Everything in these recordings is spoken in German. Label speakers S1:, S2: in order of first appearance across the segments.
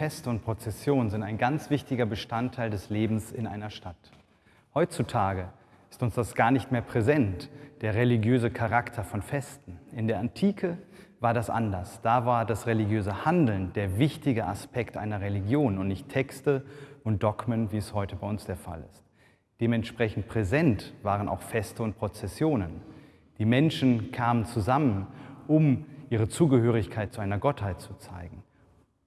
S1: Feste und Prozessionen sind ein ganz wichtiger Bestandteil des Lebens in einer Stadt. Heutzutage ist uns das gar nicht mehr präsent, der religiöse Charakter von Festen. In der Antike war das anders. Da war das religiöse Handeln der wichtige Aspekt einer Religion und nicht Texte und Dogmen, wie es heute bei uns der Fall ist. Dementsprechend präsent waren auch Feste und Prozessionen. Die Menschen kamen zusammen, um ihre Zugehörigkeit zu einer Gottheit zu zeigen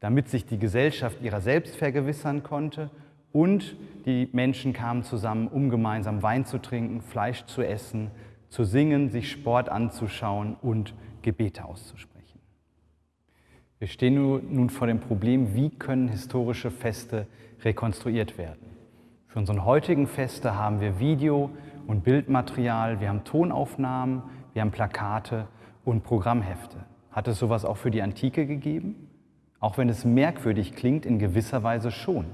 S1: damit sich die Gesellschaft ihrer selbst vergewissern konnte und die Menschen kamen zusammen, um gemeinsam Wein zu trinken, Fleisch zu essen, zu singen, sich Sport anzuschauen und Gebete auszusprechen. Wir stehen nun vor dem Problem, wie können historische Feste rekonstruiert werden. Für unsere heutigen Feste haben wir Video- und Bildmaterial, wir haben Tonaufnahmen, wir haben Plakate und Programmhefte. Hat es sowas auch für die Antike gegeben? Auch wenn es merkwürdig klingt, in gewisser Weise schon.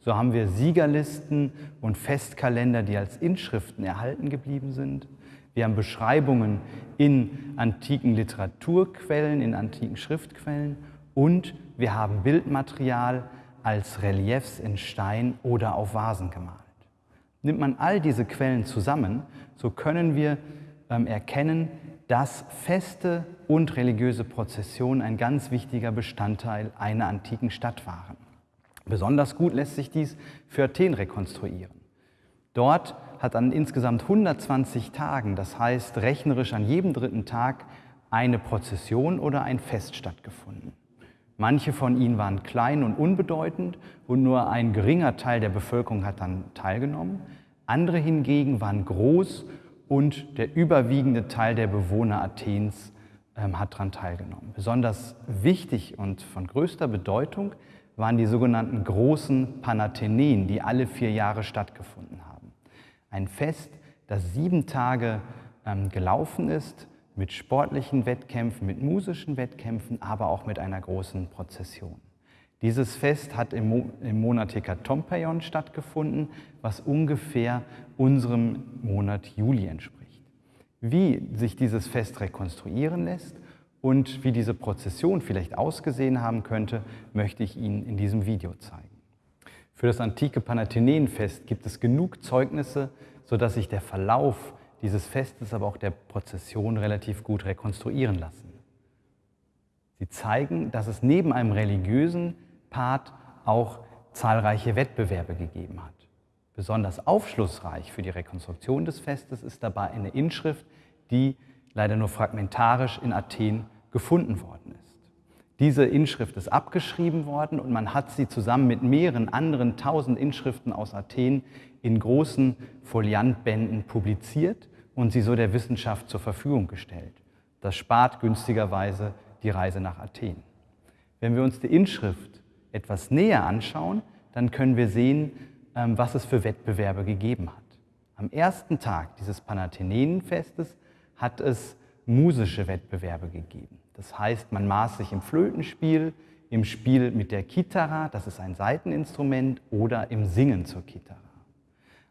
S1: So haben wir Siegerlisten und Festkalender, die als Inschriften erhalten geblieben sind. Wir haben Beschreibungen in antiken Literaturquellen, in antiken Schriftquellen und wir haben Bildmaterial als Reliefs in Stein oder auf Vasen gemalt. Nimmt man all diese Quellen zusammen, so können wir ähm, erkennen, dass Feste und religiöse Prozessionen ein ganz wichtiger Bestandteil einer antiken Stadt waren. Besonders gut lässt sich dies für Athen rekonstruieren. Dort hat an insgesamt 120 Tagen, das heißt rechnerisch an jedem dritten Tag, eine Prozession oder ein Fest stattgefunden. Manche von ihnen waren klein und unbedeutend und nur ein geringer Teil der Bevölkerung hat dann teilgenommen. Andere hingegen waren groß und der überwiegende Teil der Bewohner Athens ähm, hat daran teilgenommen. Besonders wichtig und von größter Bedeutung waren die sogenannten großen Panatheneen, die alle vier Jahre stattgefunden haben. Ein Fest, das sieben Tage ähm, gelaufen ist, mit sportlichen Wettkämpfen, mit musischen Wettkämpfen, aber auch mit einer großen Prozession. Dieses Fest hat im, Mo im Monat Hekatompeion stattgefunden, was ungefähr unserem Monat Juli entspricht. Wie sich dieses Fest rekonstruieren lässt und wie diese Prozession vielleicht ausgesehen haben könnte, möchte ich Ihnen in diesem Video zeigen. Für das antike Panathenäenfest gibt es genug Zeugnisse, sodass sich der Verlauf dieses Festes, aber auch der Prozession relativ gut rekonstruieren lassen. Sie zeigen, dass es neben einem religiösen Part auch zahlreiche Wettbewerbe gegeben hat. Besonders aufschlussreich für die Rekonstruktion des Festes ist dabei eine Inschrift, die leider nur fragmentarisch in Athen gefunden worden ist. Diese Inschrift ist abgeschrieben worden und man hat sie zusammen mit mehreren anderen tausend Inschriften aus Athen in großen Foliantbänden publiziert und sie so der Wissenschaft zur Verfügung gestellt. Das spart günstigerweise die Reise nach Athen. Wenn wir uns die Inschrift etwas näher anschauen, dann können wir sehen, ähm, was es für Wettbewerbe gegeben hat. Am ersten Tag dieses Panathenäenfestes hat es musische Wettbewerbe gegeben. Das heißt, man maß sich im Flötenspiel, im Spiel mit der Kithara, das ist ein Saiteninstrument, oder im Singen zur Kithara.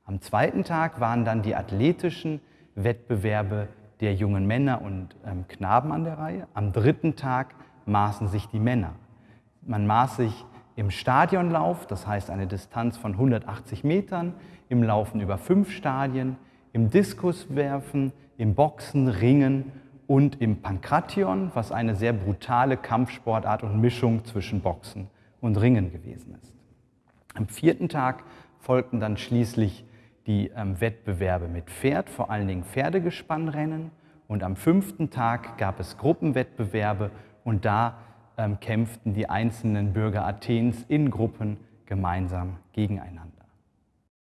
S1: Am zweiten Tag waren dann die athletischen Wettbewerbe der jungen Männer und ähm, Knaben an der Reihe. Am dritten Tag maßen sich die Männer. Man maß sich im Stadionlauf, das heißt eine Distanz von 180 Metern, im Laufen über fünf Stadien, im Diskuswerfen, im Boxen, Ringen und im Pankration, was eine sehr brutale Kampfsportart und Mischung zwischen Boxen und Ringen gewesen ist. Am vierten Tag folgten dann schließlich die ähm, Wettbewerbe mit Pferd, vor allen Dingen Pferdegespannrennen. Und am fünften Tag gab es Gruppenwettbewerbe und da ähm, kämpften die einzelnen Bürger Athens in Gruppen gemeinsam gegeneinander.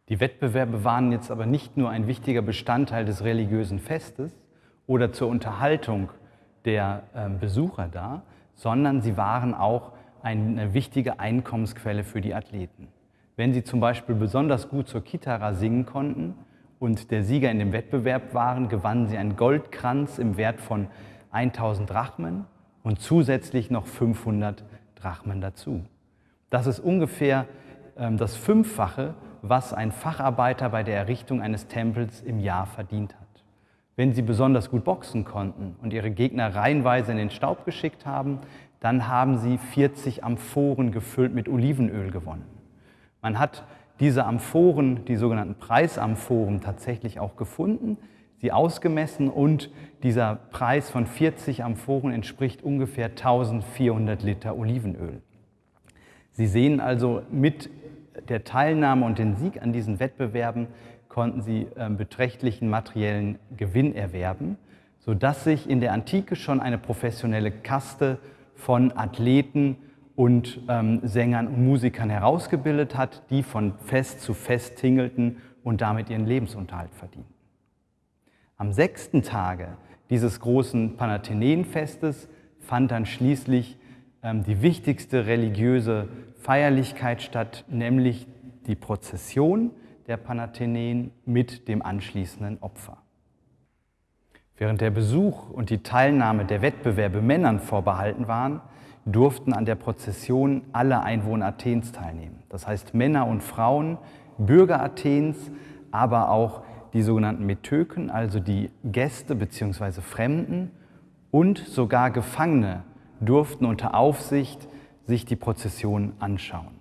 S1: Die Wettbewerbe waren jetzt aber nicht nur ein wichtiger Bestandteil des religiösen Festes oder zur Unterhaltung der äh, Besucher da, sondern sie waren auch eine wichtige Einkommensquelle für die Athleten. Wenn sie zum Beispiel besonders gut zur Kitara singen konnten und der Sieger in dem Wettbewerb waren, gewannen sie einen Goldkranz im Wert von 1000 Drachmen und zusätzlich noch 500 Drachmen dazu. Das ist ungefähr ähm, das Fünffache, was ein Facharbeiter bei der Errichtung eines Tempels im Jahr verdient hat. Wenn sie besonders gut boxen konnten und ihre Gegner reihenweise in den Staub geschickt haben, dann haben sie 40 Amphoren gefüllt mit Olivenöl gewonnen. Man hat diese Amphoren, die sogenannten Preisamphoren, tatsächlich auch gefunden, sie ausgemessen und dieser Preis von 40 Amphoren entspricht ungefähr 1400 Liter Olivenöl. Sie sehen also, mit der Teilnahme und dem Sieg an diesen Wettbewerben konnten sie ähm, beträchtlichen materiellen Gewinn erwerben, sodass sich in der Antike schon eine professionelle Kaste von Athleten und ähm, Sängern und Musikern herausgebildet hat, die von Fest zu Fest tingelten und damit ihren Lebensunterhalt verdienten. Am sechsten Tage dieses großen Panathenäenfestes fand dann schließlich ähm, die wichtigste religiöse Feierlichkeit statt, nämlich die Prozession der Panathenäen mit dem anschließenden Opfer. Während der Besuch und die Teilnahme der Wettbewerbe Männern vorbehalten waren, durften an der Prozession alle Einwohner Athens teilnehmen. Das heißt Männer und Frauen, Bürger Athens, aber auch die sogenannten Metöken, also die Gäste bzw. Fremden und sogar Gefangene durften unter Aufsicht sich die Prozession anschauen.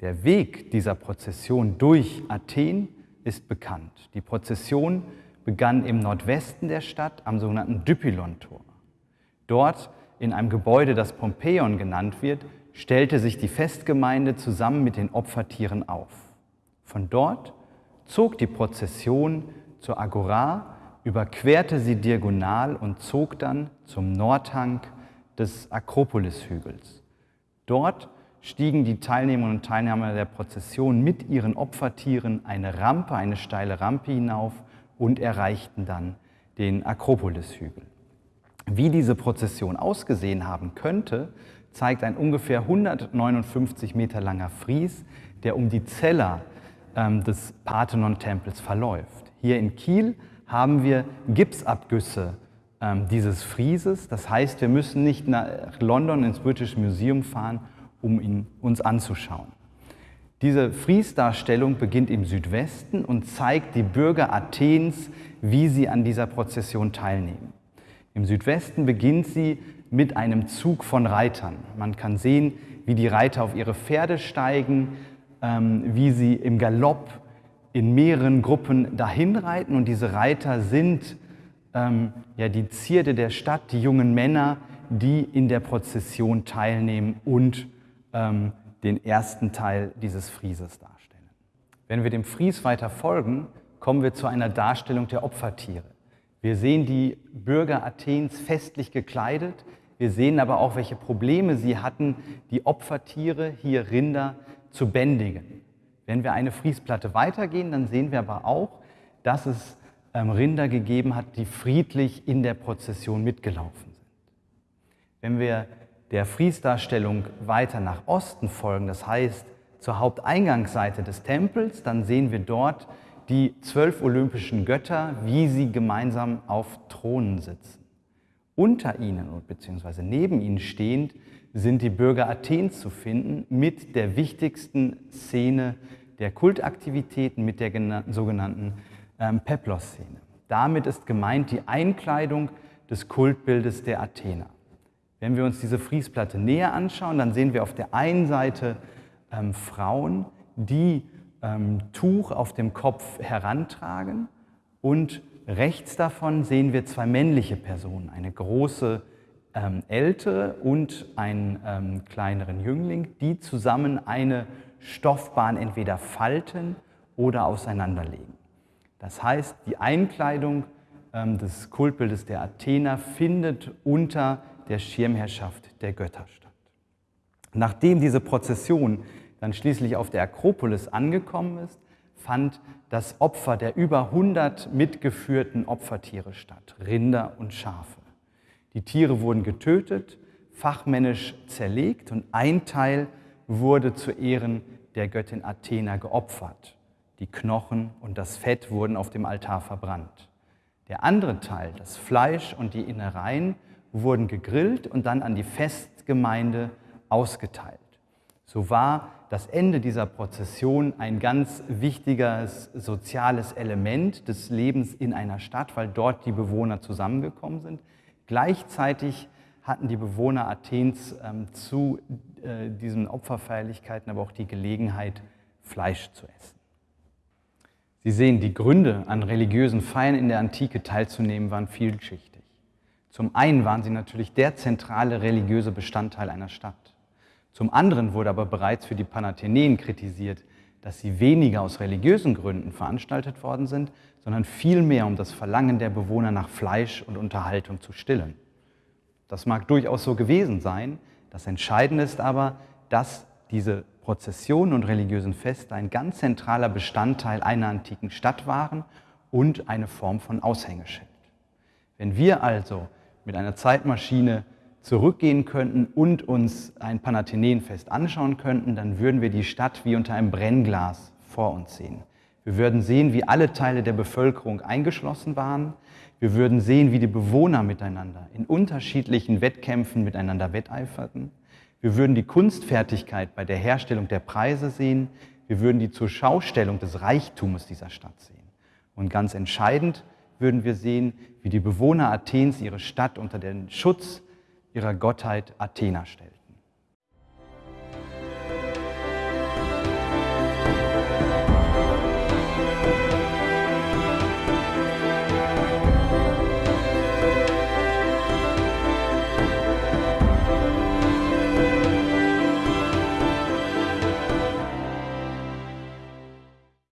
S1: Der Weg dieser Prozession durch Athen ist bekannt. Die Prozession begann im Nordwesten der Stadt am sogenannten Dypylon-Tor. Dort in einem Gebäude, das Pompeion genannt wird, stellte sich die Festgemeinde zusammen mit den Opfertieren auf. Von dort zog die Prozession zur Agora, überquerte sie diagonal und zog dann zum Nordhang des Akropolishügels. Dort stiegen die Teilnehmerinnen und Teilnehmer der Prozession mit ihren Opfertieren eine Rampe, eine steile Rampe hinauf und erreichten dann den Akropolishügel. Wie diese Prozession ausgesehen haben könnte, zeigt ein ungefähr 159 Meter langer Fries, der um die Zeller des Parthenon-Tempels verläuft. Hier in Kiel haben wir Gipsabgüsse ähm, dieses Frieses. Das heißt, wir müssen nicht nach London ins British Museum fahren, um ihn uns anzuschauen. Diese Friesdarstellung beginnt im Südwesten und zeigt die Bürger Athens, wie sie an dieser Prozession teilnehmen. Im Südwesten beginnt sie mit einem Zug von Reitern. Man kann sehen, wie die Reiter auf ihre Pferde steigen, ähm, wie sie im Galopp in mehreren Gruppen dahin reiten. Und diese Reiter sind ähm, ja, die Zierde der Stadt, die jungen Männer, die in der Prozession teilnehmen und ähm, den ersten Teil dieses Frieses darstellen. Wenn wir dem Fries weiter folgen, kommen wir zu einer Darstellung der Opfertiere. Wir sehen die Bürger Athens festlich gekleidet. Wir sehen aber auch, welche Probleme sie hatten, die Opfertiere, hier Rinder, zu bändigen. Wenn wir eine Friesplatte weitergehen, dann sehen wir aber auch, dass es ähm, Rinder gegeben hat, die friedlich in der Prozession mitgelaufen sind. Wenn wir der Friesdarstellung weiter nach Osten folgen, das heißt zur Haupteingangsseite des Tempels, dann sehen wir dort die zwölf olympischen Götter, wie sie gemeinsam auf Thronen sitzen. Unter ihnen bzw. neben ihnen stehend sind die Bürger Athens zu finden mit der wichtigsten Szene der Kultaktivitäten, mit der sogenannten ähm, Peplos-Szene. Damit ist gemeint die Einkleidung des Kultbildes der Athener. Wenn wir uns diese Friesplatte näher anschauen, dann sehen wir auf der einen Seite ähm, Frauen, die ähm, Tuch auf dem Kopf herantragen und rechts davon sehen wir zwei männliche Personen, eine große ähm, ältere und einen ähm, kleineren Jüngling, die zusammen eine Stoffbahn entweder falten oder auseinanderlegen. Das heißt, die Einkleidung ähm, des Kultbildes der Athener findet unter der Schirmherrschaft der Götter statt. Nachdem diese Prozession dann schließlich auf der Akropolis angekommen ist, fand das Opfer der über 100 mitgeführten Opfertiere statt, Rinder und Schafe. Die Tiere wurden getötet, fachmännisch zerlegt und ein Teil wurde zu Ehren der Göttin Athena geopfert. Die Knochen und das Fett wurden auf dem Altar verbrannt. Der andere Teil, das Fleisch und die Innereien, wurden gegrillt und dann an die Festgemeinde ausgeteilt. so war das Ende dieser Prozession ein ganz wichtiges soziales Element des Lebens in einer Stadt, weil dort die Bewohner zusammengekommen sind. Gleichzeitig hatten die Bewohner Athens ähm, zu äh, diesen Opferfeierlichkeiten aber auch die Gelegenheit, Fleisch zu essen. Sie sehen, die Gründe, an religiösen Feiern in der Antike teilzunehmen, waren vielschichtig. Zum einen waren sie natürlich der zentrale religiöse Bestandteil einer Stadt. Zum anderen wurde aber bereits für die Panathenäen kritisiert, dass sie weniger aus religiösen Gründen veranstaltet worden sind, sondern vielmehr um das Verlangen der Bewohner nach Fleisch und Unterhaltung zu stillen. Das mag durchaus so gewesen sein, das Entscheidende ist aber, dass diese Prozessionen und religiösen Feste ein ganz zentraler Bestandteil einer antiken Stadt waren und eine Form von Aushängeschild. Wenn wir also mit einer Zeitmaschine zurückgehen könnten und uns ein Panathenäenfest anschauen könnten, dann würden wir die Stadt wie unter einem Brennglas vor uns sehen. Wir würden sehen, wie alle Teile der Bevölkerung eingeschlossen waren. Wir würden sehen, wie die Bewohner miteinander in unterschiedlichen Wettkämpfen miteinander wetteiferten. Wir würden die Kunstfertigkeit bei der Herstellung der Preise sehen. Wir würden die Zurschaustellung des Reichtums dieser Stadt sehen. Und ganz entscheidend würden wir sehen, wie die Bewohner Athens ihre Stadt unter den Schutz ihrer Gottheit Athena stellten.